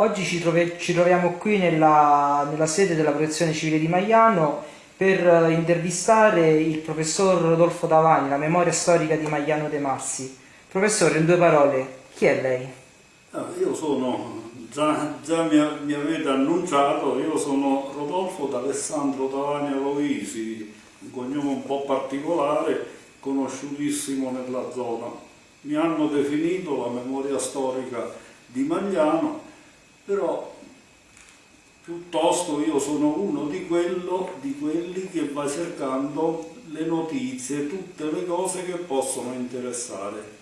Oggi ci, ci troviamo qui nella, nella, sede della Protezione Civile di Magliano per intervistare il professor Rodolfo Davani, la memoria storica di Magliano De Massi. Professore, in due parole, chi è lei? Ah, io sono, già, già mi, mi, avete annunciato, io sono Rodolfo D'Alessandro Davani Aloisi, un cognome un po' particolare, conosciutissimo nella zona. Mi hanno definito la memoria storica di Magliano però piuttosto io sono uno di, quello, di quelli che va cercando le notizie, tutte le cose che possono interessare.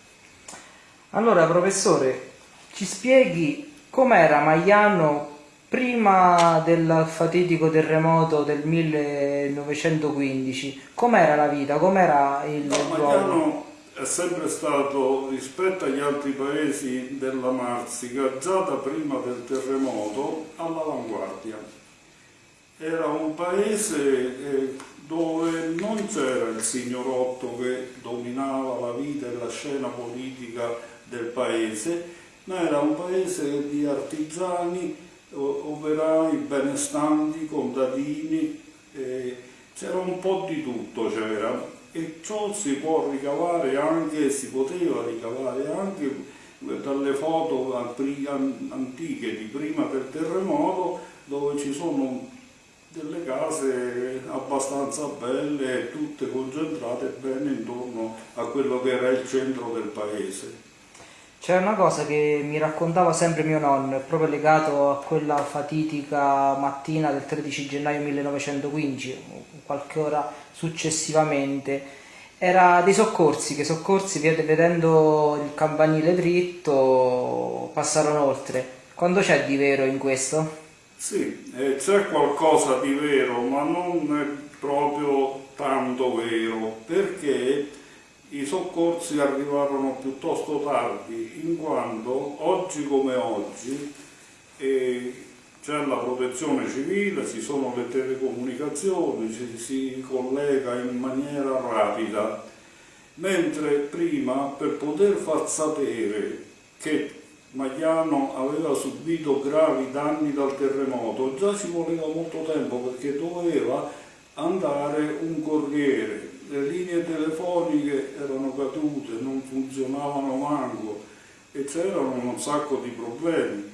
Allora professore, ci spieghi com'era Magliano prima del fatidico terremoto del 1915? Com'era la vita? Com'era il no, Magliano è sempre stato rispetto agli altri paesi della Marsica già da prima del terremoto all'avanguardia. Era un paese eh, dove non c'era il signorotto che dominava la vita e la scena politica del paese, ma era un paese di artigiani, operai, benestanti, contadini, eh, c'era un po' di tutto c'era e ciò si può ricavare anche, si poteva ricavare anche dalle foto antiche di prima del terremoto dove ci sono delle case abbastanza belle tutte concentrate bene intorno a quello che era il centro del paese. C'è una cosa che mi raccontava sempre mio nonno, proprio legato a quella fatidica mattina del 13 gennaio 1915, qualche ora successivamente, era dei soccorsi, che i soccorsi vedendo il campanile dritto passarono oltre. Quando c'è di vero in questo? Sì, eh, c'è qualcosa di vero, ma non è proprio tanto vero, perché i soccorsi arrivarono piuttosto tardi, in quanto oggi come oggi eh, c'è la protezione civile, ci sono le telecomunicazioni, ci si collega in maniera rapida, mentre prima per poter far sapere che Magliano aveva subito gravi danni dal terremoto, già ci voleva molto tempo perché doveva andare un corriere le linee telefoniche erano cadute, non funzionavano manco e c'erano un sacco di problemi.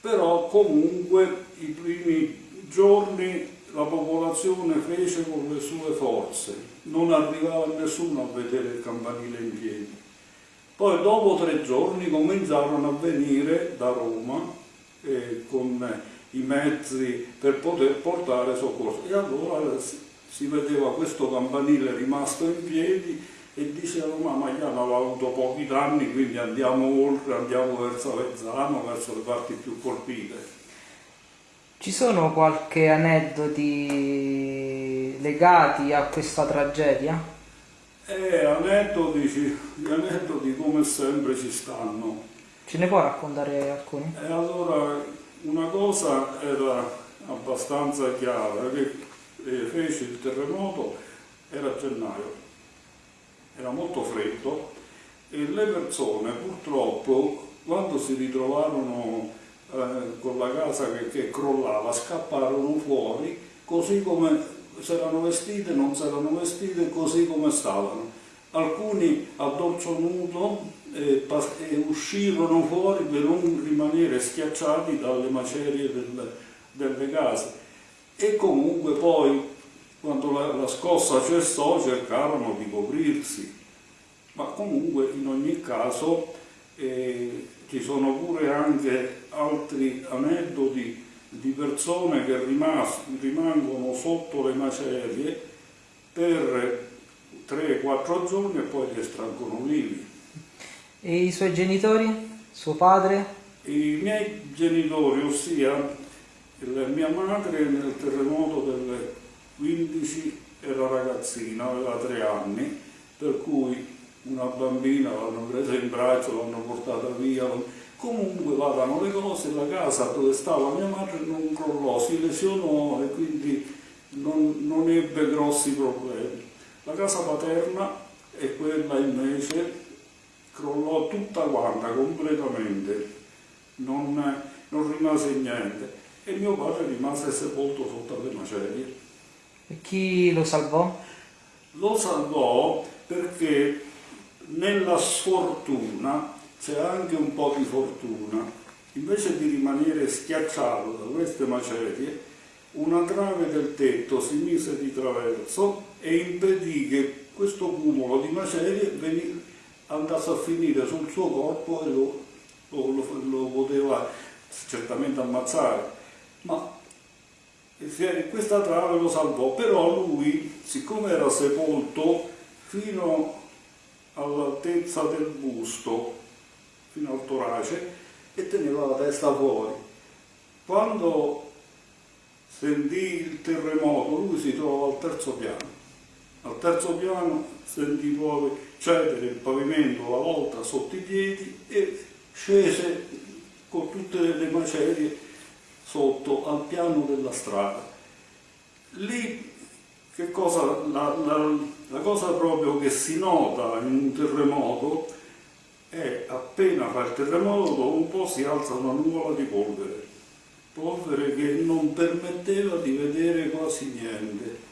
Però comunque i primi giorni la popolazione fece con le sue forze, non arrivava nessuno a vedere il campanile in piedi. Poi dopo tre giorni cominciarono a venire da Roma eh, con i mezzi per poter portare soccorso e allora si vedeva questo campanile rimasto in piedi e dicevano ma Magliano aveva avuto pochi danni quindi andiamo oltre, andiamo verso Avezzano, verso le parti più colpite. Ci sono qualche aneddoti legati a questa tragedia? Eh, aneddoti, gli aneddoti come sempre ci stanno. Ce ne può raccontare alcuni? E allora una cosa era abbastanza chiara, che fece il terremoto era gennaio, era molto freddo e le persone purtroppo quando si ritrovarono eh, con la casa che, che crollava scapparono fuori così come si erano vestite, non si erano vestite, così come stavano. Alcuni a dorso nudo eh, eh, uscirono fuori per non rimanere schiacciati dalle macerie del, delle case e comunque poi quando la, la scossa cessò cercarono di coprirsi, ma comunque in ogni caso eh, ci sono pure anche altri aneddoti di persone che rimas rimangono sotto le macerie per 3-4 giorni e poi li estraggono vivi. E i suoi genitori? Suo padre? I miei genitori, ossia mia madre nel terremoto del 15 era ragazzina, aveva tre anni, per cui una bambina l'hanno presa in braccio, l'hanno portata via, comunque vadano le cose, la casa dove stava mia madre non crollò, si lesionò e quindi non, non ebbe grossi problemi. La casa paterna è quella invece crollò tutta quanta, completamente. Non, non rimase niente e mio padre rimase sepolto sotto alle macerie. E chi lo salvò? Lo salvò perché nella sfortuna c'è anche un po' di fortuna. Invece di rimanere schiacciato da queste macerie, una trave del tetto si mise di traverso e impedì che questo cumulo di macerie andasse a finire sul suo corpo e lo, lo, lo, lo poteva certamente ammazzare. Ma questa trave lo salvò, però lui, siccome era sepolto fino all'altezza del busto, fino al torace, e teneva la testa fuori. Quando sentì il terremoto, lui si trovava al terzo piano. Al terzo piano sentì poi cedere il pavimento, la volta sotto i piedi e scese con tutte le macerie sotto al piano della strada. Lì che cosa, la, la, la cosa proprio che si nota in un terremoto è appena fa il terremoto dopo un po' si alza una nuvola di polvere, polvere che non permetteva di vedere quasi niente.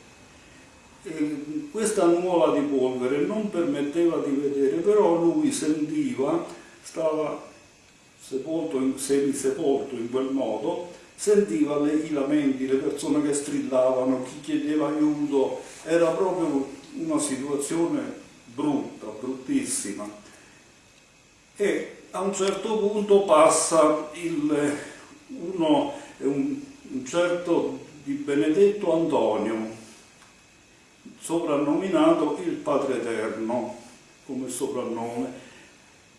E questa nuvola di polvere non permetteva di vedere, però lui sentiva, stava sepolto, semisepolto in quel modo, sentiva le, i lamenti, le persone che strillavano, chi chiedeva aiuto, era proprio una situazione brutta, bruttissima. E a un certo punto passa il, uno, un, un certo di Benedetto Antonio, soprannominato il Padre Eterno come soprannome.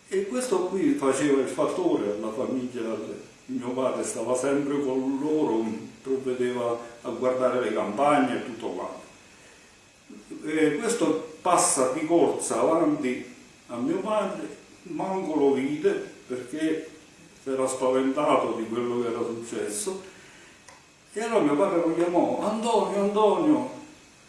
E questo qui faceva il fattore alla famiglia, mio padre stava sempre con loro, provvedeva a guardare le campagne e tutto quanto. E questo passa di corsa avanti a mio padre manco lo vide perché si era spaventato di quello che era successo e allora mio padre lo chiamò Antonio, Antonio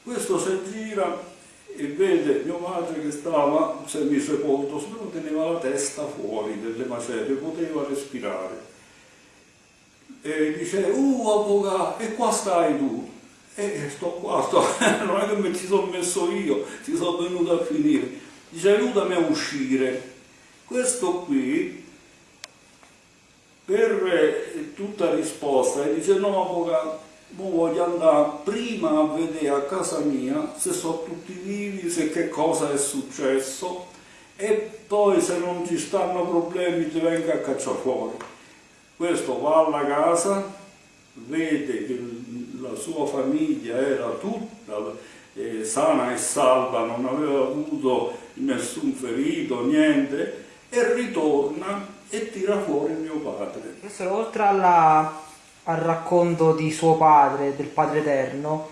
questo si gira e vede mio padre che stava semisepolto solo teneva la testa fuori delle macerie poteva respirare e dice uh avvocato e qua stai tu. E sto qua sto, non è che mi ci sono messo io ci sono venuto a finire. Dice aiutami a uscire. Questo qui, per eh, tutta risposta, dice no avvocato, voglio andare prima a vedere a casa mia se sono tutti vivi, se che cosa è successo e poi se non ci stanno problemi ti venga a cacciare fuori. Questo va alla casa, vede che la sua famiglia era tutta eh, sana e salva, non aveva avuto nessun ferito, niente, e ritorna e tira fuori mio padre. Professore, oltre alla, al racconto di suo padre, del Padre Eterno,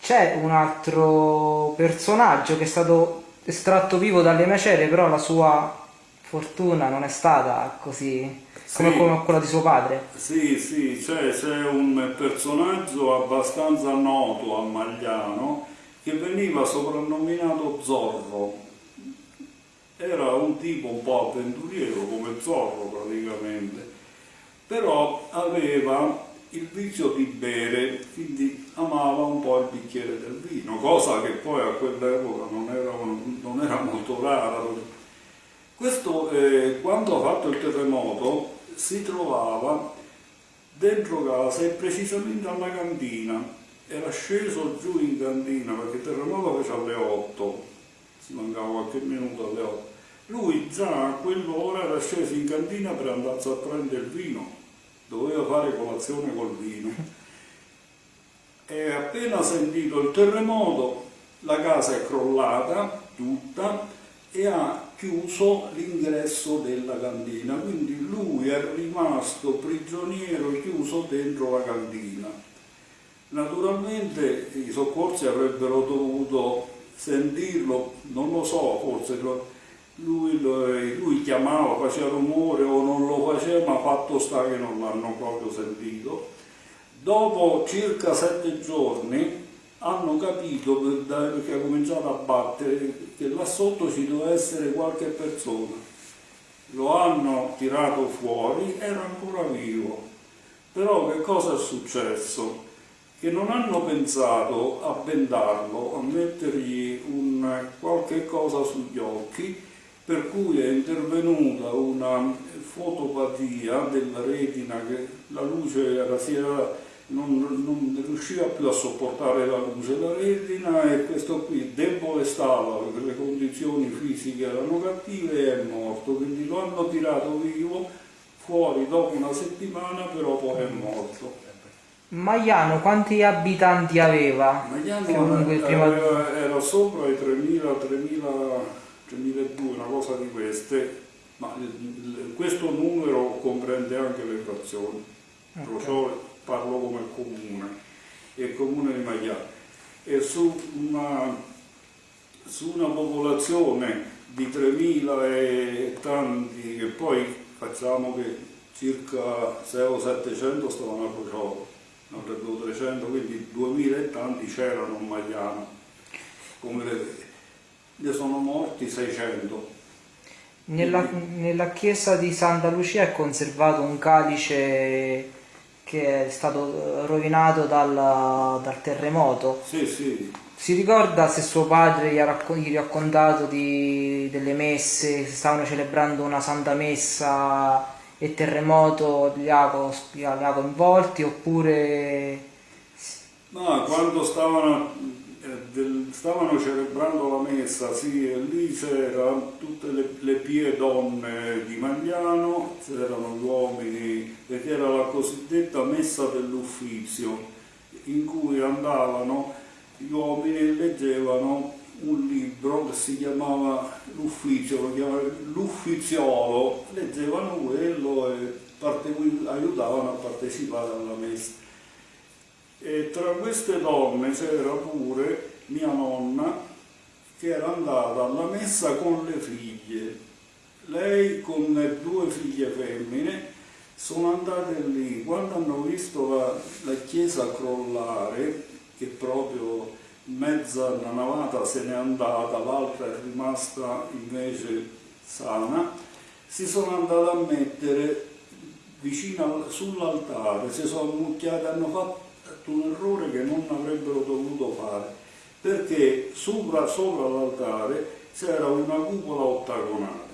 c'è un altro personaggio che è stato estratto vivo dalle macerie, però la sua fortuna non è stata così come, sì, come quella di suo padre. Sì, sì, c'è, c'è un personaggio abbastanza noto a Magliano che veniva soprannominato Zorro era un tipo un po' avventuriero come Zorro praticamente, però aveva il vizio di bere, quindi amava un po' il bicchiere del vino, cosa che poi a quell'epoca non era, non era molto rara. Questo, eh, quando ha fatto il terremoto, si trovava dentro casa e precisamente alla cantina. Era sceso giù in cantina perché terremoto fece alle 8, si mancava qualche minuto alle 8 lui già a quell'ora era sceso in cantina per andarsi a prendere il vino, doveva fare colazione col vino. E appena sentito il terremoto, la casa è crollata tutta e ha chiuso l'ingresso della cantina, quindi lui è rimasto prigioniero chiuso dentro la cantina. Naturalmente i soccorsi avrebbero dovuto sentirlo, non lo so, forse lui, lui, chiamava, faceva rumore o non lo faceva, ma fatto sta che non l'hanno proprio sentito. Dopo circa sette giorni hanno capito, perché ha cominciato a battere, che là sotto ci doveva essere qualche persona. lo hanno tirato fuori, era ancora vivo. Però che cosa è successo? Che non hanno pensato a bendarlo, a mettergli un, qualche cosa sugli occhi, per cui è intervenuta una fotopatia della retina che la luce era, si era, non, non, riusciva più a sopportare la luce la retina e questo qui debole stava perché le condizioni fisiche erano cattive e è morto, quindi lo hanno tirato vivo fuori dopo una settimana però poi è morto. Maiano quanti abitanti aveva? Maiano era, era sopra i 3.000, 3.000, una cosa di queste, ma questo numero comprende anche le frazioni, okay. Parlo come comune, il comune di Maiano. E su una, su una popolazione di 3.000 e tanti, che poi facciamo che circa 600 o 700 stavano a Crociolo, non credo 300, quindi 2.000 e tanti c'erano a Magliano. Come vedete, ne sono morti 600 nella, nella, chiesa di Santa Lucia è conservato un calice che è stato rovinato dal, dal terremoto. Sì, sì. Si ricorda se suo padre gli ha, gli ha raccontato di, delle messe, se stavano celebrando una santa messa e terremoto li ha, li ha coinvolti oppure... No, quando stavano del, stavano celebrando la messa, sì, e lì c'erano tutte le, le, pie donne di Magliano, c'erano gli uomini, perché era la cosiddetta messa dell'uffizio, in cui andavano gli uomini e leggevano un libro che si chiamava chiamavano l'uffiziolo, leggevano quello e aiutavano a partecipare alla messa. E tra queste donne c'era pure mia nonna che era andata alla messa con le figlie. Lei con le due figlie femmine sono andate lì, quando hanno visto la, la chiesa crollare, che proprio mezza navata se n'è andata, l'altra è rimasta invece sana, si sono andate a mettere vicino sull'altare, si sono ammucchiate, hanno fatto un errore che non avrebbero dovuto fare, perché sopra, sopra l'altare c'era una cupola ottagonale,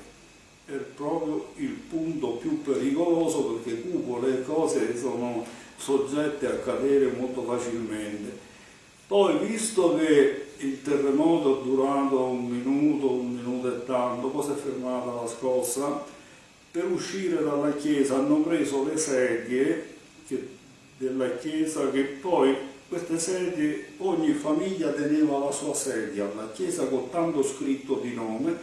è proprio il punto più pericoloso perché cupole e cose sono soggette a cadere molto facilmente. Poi, visto che il terremoto è durato un minuto, un minuto e tanto, poi si è fermata la scossa, per uscire dalla chiesa hanno preso le sedie che della chiesa che poi queste sedie, ogni famiglia teneva la sua sedia alla chiesa con tanto scritto di nome,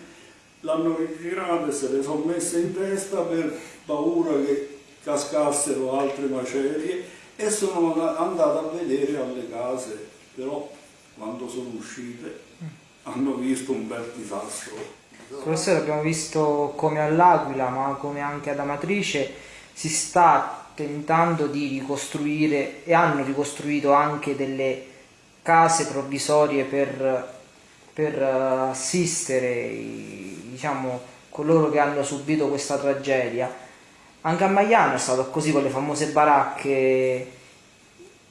l'hanno ritirate, se le sono messe in testa per paura che cascassero altre macerie e sono andate a vedere alle case, però quando sono uscite hanno visto un bel disastro. Professore abbiamo visto come all'Aquila ma come anche ad Amatrice si sta tentando di ricostruire e hanno ricostruito anche delle case provvisorie per, per eh, assistere diciamo, coloro che hanno subito questa tragedia. Anche a Maiano è stato così con le famose baracche.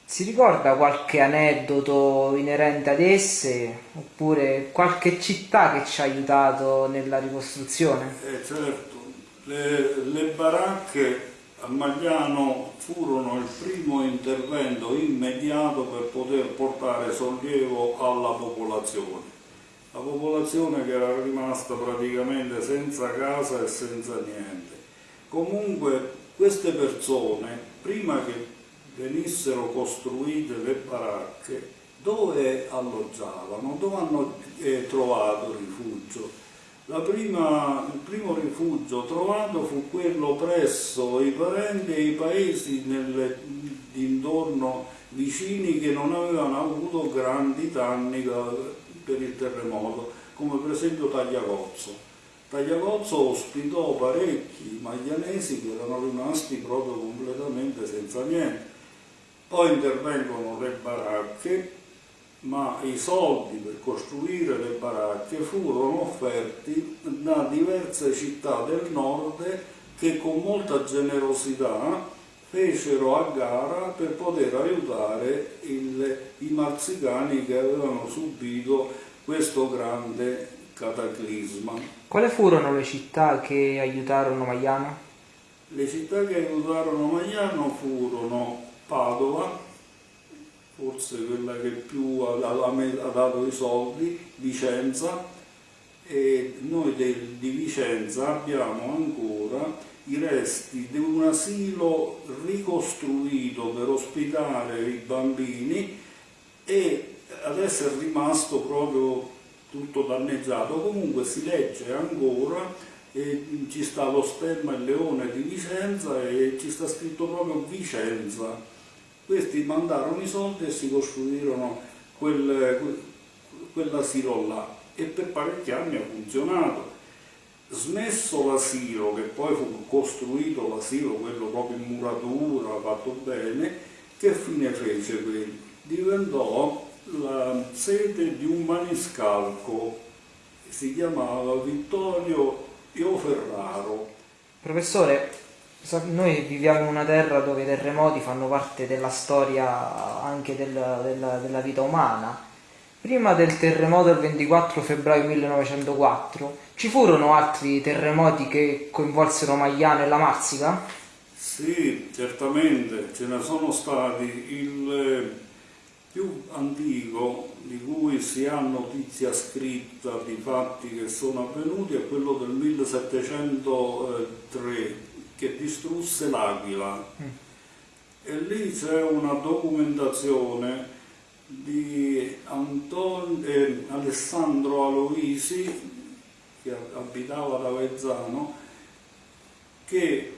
Si ricorda qualche aneddoto inerente ad esse oppure qualche città che ci ha aiutato nella ricostruzione? Eh, certo, le, le baracche a Magliano furono il primo intervento immediato per poter portare sollievo alla popolazione. La popolazione che era rimasta praticamente senza casa e senza niente. Comunque queste persone, prima che venissero costruite le baracche, dove alloggiavano, dove hanno eh, trovato rifugio? Prima, il primo rifugio trovato fu quello presso i parenti e i paesi nelle, intorno vicini che non avevano avuto grandi danni da, per il terremoto, come per esempio Tagliacozzo. Tagliacozzo ospitò parecchi maglianesi che erano rimasti proprio completamente senza niente. Poi intervengono le baracche ma i soldi per costruire le baracche furono offerti da diverse città del nord che con molta generosità fecero a gara per poter aiutare il, i marzicani che avevano subito questo grande cataclisma. Quali furono le città che aiutarono Maiano? Le città che aiutarono Maiano furono Padova, forse quella che più ha, ha, dato i soldi, Vicenza, e noi del, di Vicenza abbiamo ancora i resti di un asilo ricostruito per ospitare i bambini e adesso è rimasto proprio tutto danneggiato, comunque si legge ancora e ci sta lo stemma il leone di Vicenza e ci sta scritto proprio Vicenza. Questi mandarono i soldi e si costruirono quel, quell'asilo là e per parecchi anni ha funzionato Smesso l'asilo, che poi fu costruito l'asilo, quello proprio in muratura, fatto bene, che fine fece quello? Diventò la sede di un maniscalco, si chiamava Vittorio Ioferraro. Professore, noi viviamo in una terra dove i terremoti fanno parte della storia anche del, della, della vita umana Prima del terremoto del 24 febbraio 1904 ci furono altri terremoti che coinvolsero Magliano e la Marsica? Sì, certamente, ce ne sono stati. Il più antico di cui si ha notizia scritta di fatti che sono avvenuti è quello del 1703 che distrusse l'Aquila. Mm. E lì c'è una documentazione di Anton, eh, Alessandro Aloisi, che abitava ad Avezzano, che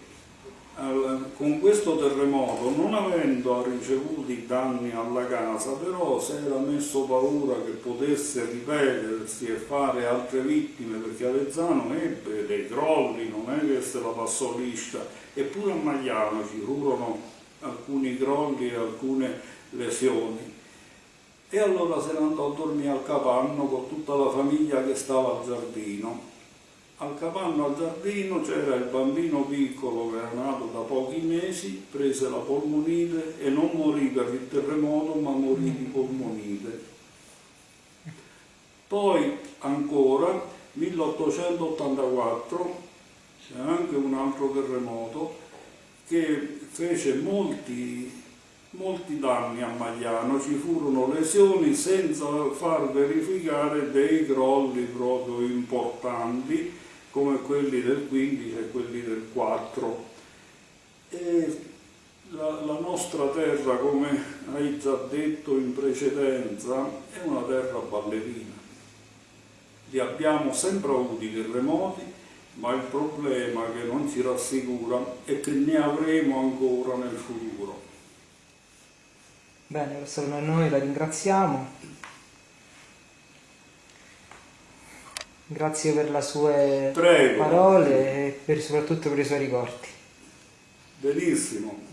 con questo terremoto, non avendo ricevuto danni alla casa, però si era messo paura che potesse ripetersi e fare altre vittime, perché Avezzano ebbe dei crolli, non è che se la passò liscia, eppure a Magliano ci furono alcuni crolli e alcune lesioni. E allora se ne andò a dormire al capanno con tutta la famiglia che stava al giardino. Al capanno al giardino c'era il bambino piccolo che era nato da pochi mesi, prese la polmonite e non morì per il terremoto ma morì di polmonite. Poi ancora 1884 c'è anche un altro terremoto che fece molti molti danni a Magliano, ci furono lesioni senza far verificare dei crolli proprio importanti come quelli del 15 e quelli del 4. E la, la nostra terra, come hai già detto in precedenza, è una terra ballerina. Li abbiamo sempre avuti terremoti, ma il problema che non ci rassicura è che ne avremo ancora nel futuro. Bene, professore, noi la ringraziamo. Grazie per le sue Prego. parole e per, soprattutto per i suoi ricordi. Benissimo.